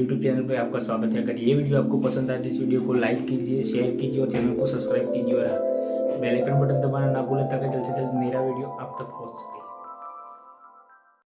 YouTube channel पर आपका स्वागत है। अगर ये वीडियो आपको पसंद आए तो इस वीडियो को लाइक कीजिए शेयर कीजिए और चैनल को सब्सक्राइब कीजिए और बेल आइकन बटन दबाना ना भूलें ताकि जल्द से जल्द मेरा वीडियो आप तक पहुँच सके।